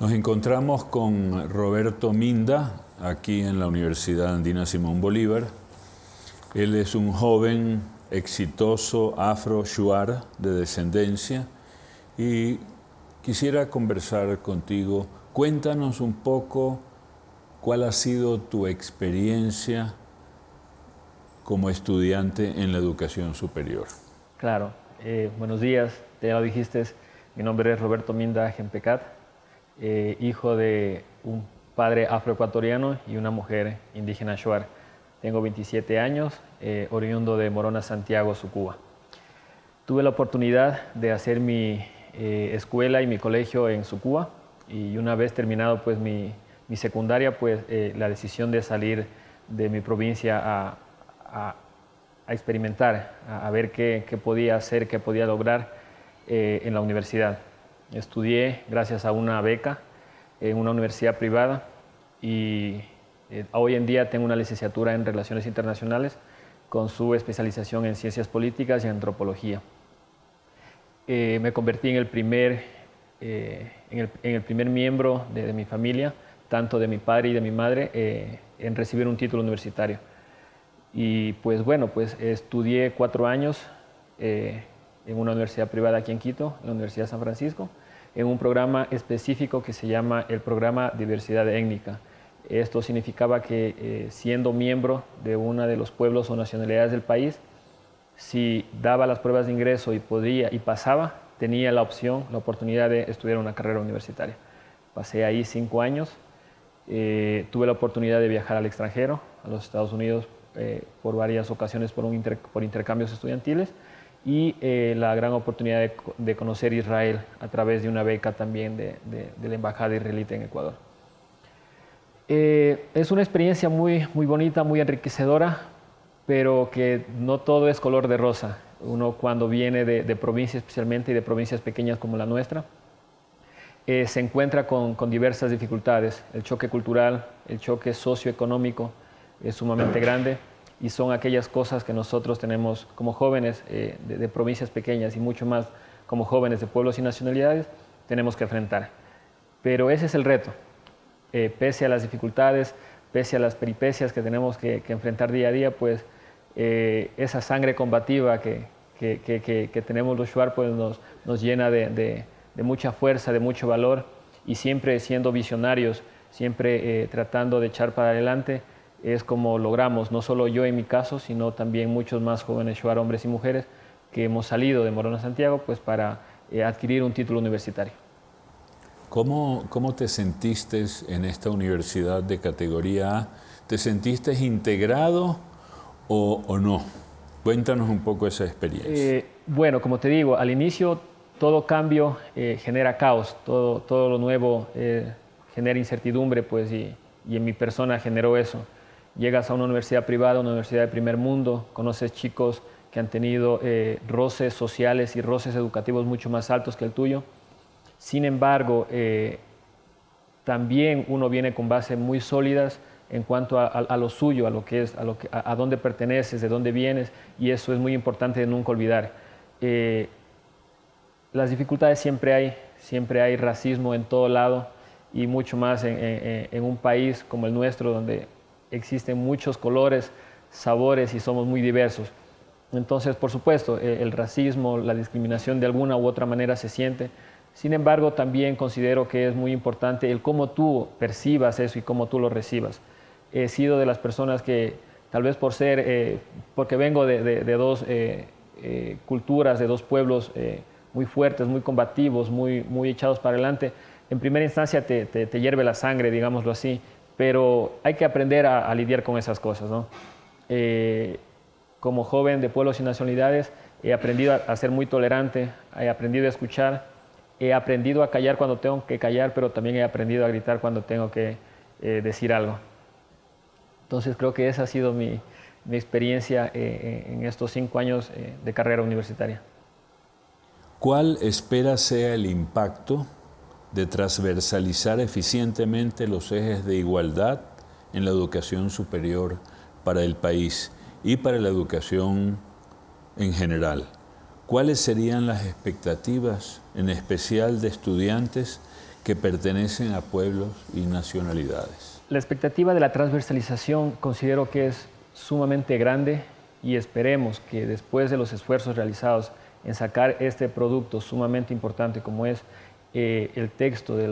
Nos encontramos con Roberto Minda, aquí en la Universidad Andina Simón Bolívar. Él es un joven exitoso afro-shuar de descendencia y quisiera conversar contigo. Cuéntanos un poco cuál ha sido tu experiencia como estudiante en la educación superior. Claro, eh, buenos días, ya lo dijiste, mi nombre es Roberto Minda Gempecat, eh, hijo de un padre afroecuatoriano y una mujer indígena shuar. Tengo 27 años, eh, oriundo de Morona, Santiago, Sucuba. Tuve la oportunidad de hacer mi eh, escuela y mi colegio en Sucuba y una vez terminado pues, mi, secundaria, pues la decisión de salir de mi provincia a, experimentar, a, ver qué, qué, podía hacer, qué podía lograr en la universidad. Estudié gracias a una beca en una universidad privada y eh, hoy en día tengo una licenciatura en Relaciones Internacionales con su especialización en Ciencias Políticas y Antropología. Eh, me convertí en el primer, eh, en, el, primer miembro de, mi familia, tanto de mi padre y de mi madre, en recibir un título universitario. Y pues bueno, pues estudié cuatro años en una universidad privada aquí en Quito, en la Universidad de San Francisco, en un programa específico que se llama el programa Diversidad Étnica. Esto significaba que eh, siendo miembro de uno de los pueblos o nacionalidades del país, si daba las pruebas de ingreso y podía y pasaba, tenía la opción, la oportunidad de estudiar una carrera universitaria. Pasé ahí cinco años, eh, tuve la oportunidad de viajar al extranjero, a los Estados Unidos, eh, por varias ocasiones por, por intercambios estudiantiles y eh, la gran oportunidad de, conocer Israel a través de una beca también de, la Embajada israelita en Ecuador. Eh, es una experiencia muy, muy bonita, muy enriquecedora, pero que no todo es color de rosa. Uno cuando viene de, provincias especialmente y de provincias pequeñas como la nuestra, eh, se encuentra con, con, diversas dificultades. El choque cultural, el choque socioeconómico es sumamente grande y son aquellas cosas que nosotros tenemos como jóvenes eh, de, provincias pequeñas y mucho más como jóvenes de pueblos y nacionalidades, tenemos que enfrentar. Pero ese es el reto. Eh, pese a las dificultades, pese a las peripecias que tenemos que, enfrentar día a día, pues eh, esa sangre combativa que, que, tenemos los Shuar pues nos, nos llena de, de, mucha fuerza, de mucho valor y siempre siendo visionarios, siempre tratando de echar para adelante es como logramos, no solo yo en mi caso, sino también muchos más jóvenes Shuar, hombres y mujeres, que hemos salido de Morona Santiago pues, para eh, adquirir un título universitario. ¿Cómo, ¿Cómo te sentiste en esta universidad de categoría A? ¿Te sentiste integrado o, o no? Cuéntanos un poco esa experiencia. Eh, bueno, como te digo, al inicio todo cambio eh, genera caos, todo, todo lo nuevo genera incertidumbre, pues, y, y en mi persona generó eso llegas a una universidad privada, una universidad de primer mundo, conoces chicos que han tenido eh, roces sociales y roces educativos mucho más altos que el tuyo. Sin embargo, eh, también uno viene con bases muy sólidas en cuanto a, lo suyo, a lo que es, a, lo que, a, dónde perteneces, de dónde vienes, y eso es muy importante de nunca olvidar. Eh, las dificultades siempre hay, siempre hay racismo en todo lado, y mucho más en un país como el nuestro, donde existen muchos colores, sabores y somos muy diversos. Entonces, por supuesto, eh, el racismo, la discriminación de alguna u otra manera se siente. Sin embargo, también considero que es muy importante el cómo tú percibas eso y cómo tú lo recibas. He sido de las personas que, tal vez por ser, eh, porque vengo de, dos eh, culturas, de dos pueblos muy fuertes, muy combativos, muy, muy echados para adelante, en primera instancia te, te hierve la sangre, digámoslo así, pero hay que aprender a, lidiar con esas cosas. ¿no? Eh, como joven de pueblos y nacionalidades, he aprendido a, ser muy tolerante, he aprendido a escuchar, he aprendido a callar cuando tengo que callar, pero también he aprendido a gritar cuando tengo que eh, decir algo. Entonces creo que esa ha sido mi, mi experiencia eh, en estos cinco años de carrera universitaria. ¿Cuál espera sea el impacto de transversalizar eficientemente los ejes de igualdad en la educación superior para el país y para la educación en general. ¿Cuáles serían las expectativas, en especial de estudiantes que pertenecen a pueblos y nacionalidades. La expectativa de la transversalización considero que es sumamente grande y esperemos que después de los esfuerzos realizados en sacar este producto sumamente importante como es eh, el texto de,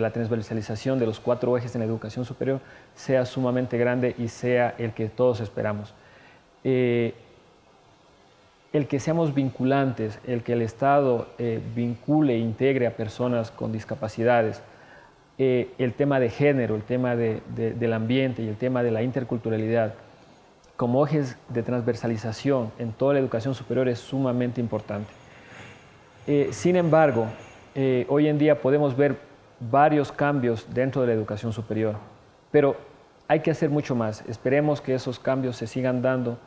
la transversalización de los cuatro ejes en la educación superior sea sumamente grande y sea el que todos esperamos. Eh, el que seamos vinculantes, el que el Estado eh, vincule e integre a personas con discapacidades, el tema de género, el tema del ambiente y el tema de la interculturalidad, como ejes de transversalización en toda la educación superior es sumamente importante. sin embargo, eh, hoy en día podemos ver varios cambios dentro de la educación superior, pero hay que hacer mucho más. Esperemos que esos cambios se sigan dando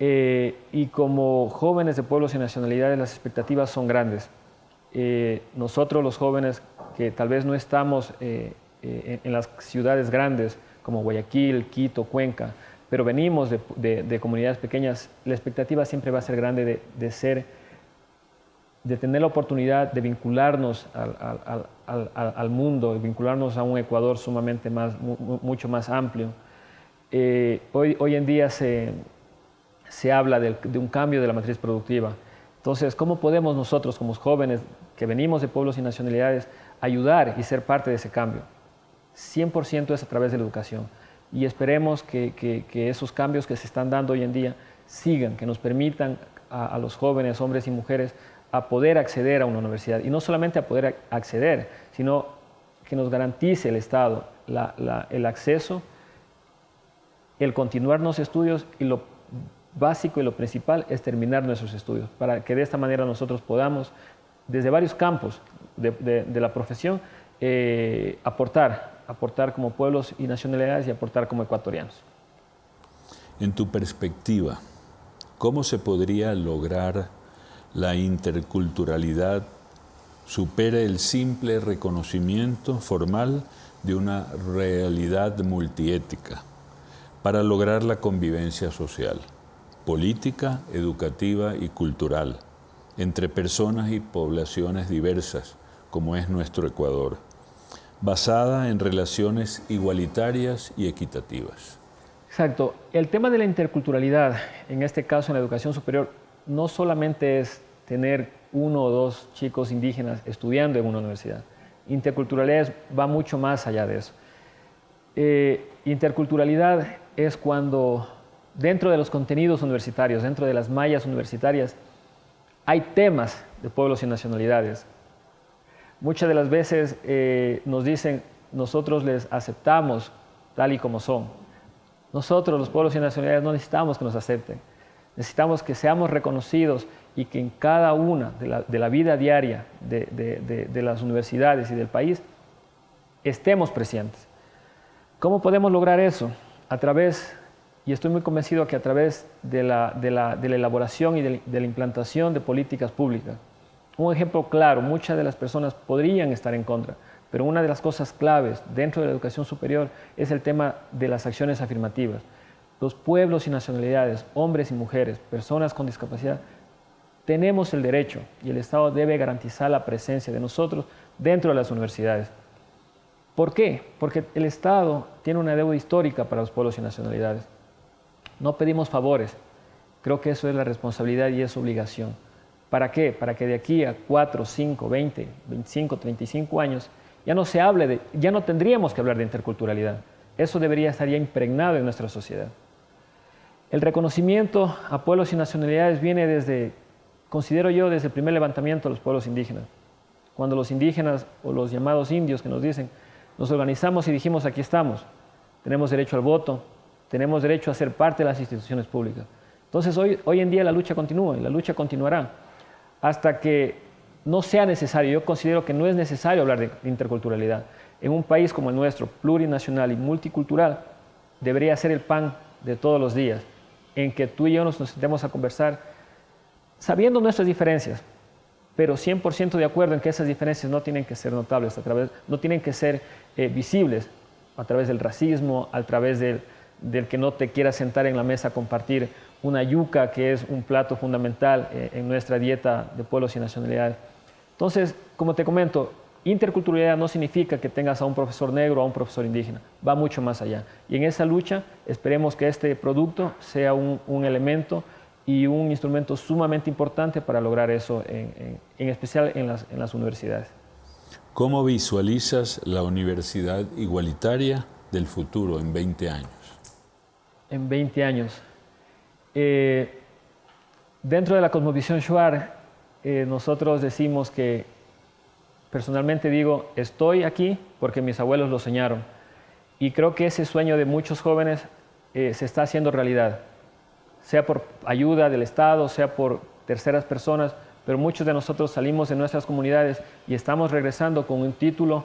eh, y como jóvenes de pueblos y nacionalidades las expectativas son grandes. Eh, nosotros los jóvenes que tal vez no estamos en, las ciudades grandes como Guayaquil, Quito, Cuenca, pero venimos de, comunidades pequeñas, la expectativa siempre va a ser grande de ser de tener la oportunidad de vincularnos al, al, al, mundo, vincularnos a un Ecuador sumamente más, mucho más amplio. Eh, hoy, hoy en día se, se habla de, de, un cambio de la matriz productiva. Entonces, ¿cómo podemos nosotros como jóvenes que venimos de pueblos y nacionalidades ayudar y ser parte de ese cambio? 100% es a través de la educación. Y esperemos que, que, esos cambios que se están dando hoy en día sigan, que nos permitan a los jóvenes, hombres y mujeres, a poder acceder a una universidad. Y no solamente a poder acceder, sino que nos garantice el Estado el acceso, el continuar los estudios y lo básico y lo principal es terminar nuestros estudios, para que de esta manera nosotros podamos, desde varios campos de, la profesión, eh, aportar, aportar como pueblos y nacionalidades y aportar como ecuatorianos. En tu perspectiva, ¿cómo se podría lograr la interculturalidad supera el simple reconocimiento formal de una realidad multiética para lograr la convivencia social, política, educativa y cultural entre personas y poblaciones diversas, como es nuestro Ecuador, basada en relaciones igualitarias y equitativas. Exacto. El tema de la interculturalidad, en este caso en la educación superior, no solamente es tener uno o dos chicos indígenas estudiando en una universidad. Interculturalidad va mucho más allá de eso. Eh, interculturalidad es cuando dentro de los contenidos universitarios, dentro de las mallas universitarias, hay temas de pueblos y nacionalidades. Muchas de las veces eh, nos dicen, nosotros les aceptamos tal y como son. Nosotros, los pueblos y nacionalidades, no necesitamos que nos acepten. Necesitamos que seamos reconocidos y que en cada una de la, vida diaria de, las universidades y del país estemos presentes. ¿Cómo podemos lograr eso? A través, y estoy muy convencido que a través de la, elaboración y de la implantación de políticas públicas. Un ejemplo claro, muchas de las personas podrían estar en contra, pero una de las cosas claves dentro de la educación superior es el tema de las acciones afirmativas. Los pueblos y nacionalidades, hombres y mujeres, personas con discapacidad, tenemos el derecho y el Estado debe garantizar la presencia de nosotros dentro de las universidades. ¿Por qué? Porque el Estado tiene una deuda histórica para los pueblos y nacionalidades. No pedimos favores. Creo que eso es la responsabilidad y es obligación. ¿Para qué? Para que de aquí a 4, 5, 20, 25, 35 años ya no se hable de, ya no tendríamos que hablar de interculturalidad. Eso debería estar ya impregnado en nuestra sociedad. El reconocimiento a pueblos y nacionalidades viene desde, considero yo, desde el primer levantamiento de los pueblos indígenas. Cuando los indígenas o los llamados indios que nos dicen, nos organizamos y dijimos aquí estamos, tenemos derecho al voto, tenemos derecho a ser parte de las instituciones públicas. Entonces hoy, hoy en día la lucha continúa y la lucha continuará hasta que no sea necesario. Yo considero que no es necesario hablar de interculturalidad. En un país como el nuestro, plurinacional y multicultural, debería ser el pan de todos los días en que tú y yo nos, sentemos a conversar sabiendo nuestras diferencias, pero 100% de acuerdo en que esas diferencias no tienen que ser notables, a través, no tienen que ser eh, visibles a través del racismo, a través del, que no te quiera sentar en la mesa a compartir una yuca, que es un plato fundamental eh, en nuestra dieta de pueblos y nacionalidades. Entonces, como te comento, interculturalidad no significa que tengas a un profesor negro o a un profesor indígena, va mucho más allá. Y en esa lucha esperemos que este producto sea un, elemento y un instrumento sumamente importante para lograr eso, en, especial en las, en las universidades. ¿Cómo visualizas la universidad igualitaria del futuro en 20 años? En 20 años. Eh, dentro de la cosmovisión Shuar, eh, nosotros decimos que, personalmente digo, estoy aquí porque mis abuelos lo soñaron. Y creo que ese sueño de muchos jóvenes eh, se está haciendo realidad, sea por ayuda del Estado, sea por terceras personas, pero muchos de nosotros salimos de nuestras comunidades y estamos regresando con un título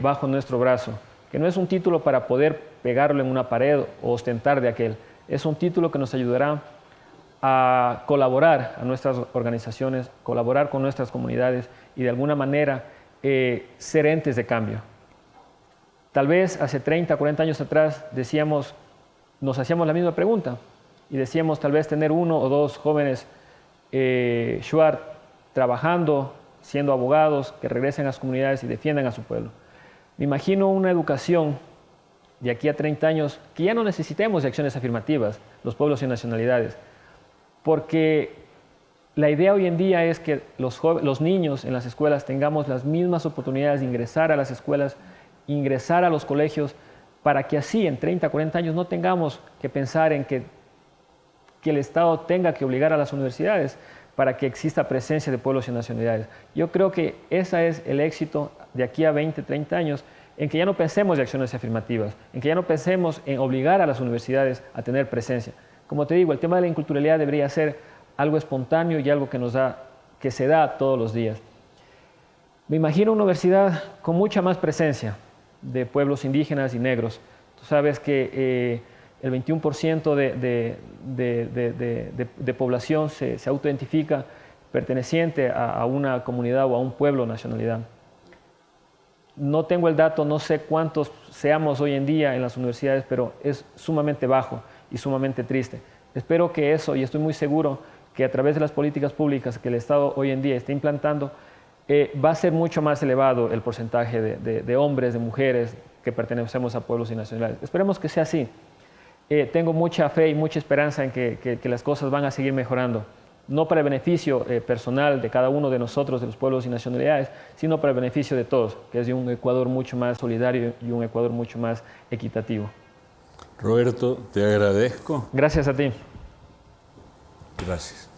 bajo nuestro brazo. Que no es un título para poder pegarlo en una pared o ostentar de aquel, es un título que nos ayudará a colaborar a nuestras organizaciones, colaborar con nuestras comunidades y de alguna manera eh, ser entes de cambio. Tal vez hace 30, 40 años atrás decíamos, nos hacíamos la misma pregunta y decíamos tal vez tener uno o dos jóvenes eh, Shuar trabajando, siendo abogados, que regresen a sus comunidades y defiendan a su pueblo. Me imagino una educación de aquí a 30 años que ya no necesitemos de acciones afirmativas, los pueblos y nacionalidades, porque la idea hoy en día es que los, niños en las escuelas tengamos las mismas oportunidades de ingresar a las escuelas, ingresar a los colegios, para que así en 30, 40 años no tengamos que pensar en que, el Estado tenga que obligar a las universidades para que exista presencia de pueblos y nacionalidades. Yo creo que ese es el éxito de aquí a 20, 30 años, en que ya no pensemos de acciones afirmativas, en que ya no pensemos en obligar a las universidades a tener presencia. Como te digo, el tema de la inculturalidad debería ser algo espontáneo y algo que, nos da, que se da todos los días. Me imagino una universidad con mucha más presencia de pueblos indígenas y negros. Tú sabes que eh, el 21% de, de, población se, se autoidentifica perteneciente a, a, una comunidad o a un pueblo o nacionalidad. No tengo el dato, no sé cuántos seamos hoy en día en las universidades, pero es sumamente bajo y sumamente triste. Espero que eso, y estoy muy seguro que a través de las políticas públicas que el Estado hoy en día está implantando, eh, va a ser mucho más elevado el porcentaje de, hombres, de mujeres que pertenecemos a pueblos y nacionales. Esperemos que sea así. Eh, tengo mucha fe y mucha esperanza en que las cosas van a seguir mejorando no para el beneficio eh, personal de cada uno de nosotros, de los pueblos y nacionalidades, sino para el beneficio de todos, que es de un Ecuador mucho más solidario y un Ecuador mucho más equitativo. Roberto, te agradezco. Gracias a ti. Gracias.